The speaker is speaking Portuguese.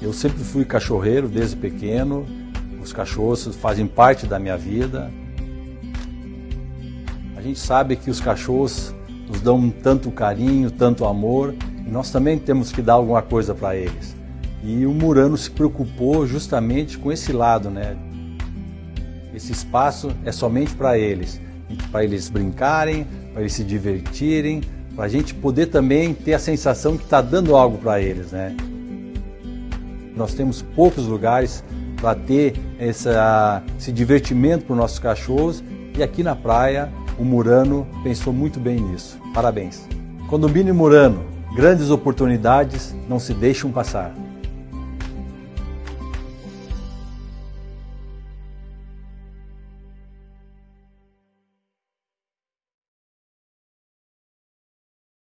Eu sempre fui cachorreiro desde pequeno, os cachorros fazem parte da minha vida. A gente sabe que os cachorros nos dão tanto carinho, tanto amor, e nós também temos que dar alguma coisa para eles. E o Murano se preocupou justamente com esse lado, né? Esse espaço é somente para eles, para eles brincarem, para eles se divertirem, para a gente poder também ter a sensação que está dando algo para eles, né? Nós temos poucos lugares para ter essa, esse divertimento para os nossos cachorros e aqui na praia o Murano pensou muito bem nisso. Parabéns. Condomínio Murano, grandes oportunidades não se deixam passar.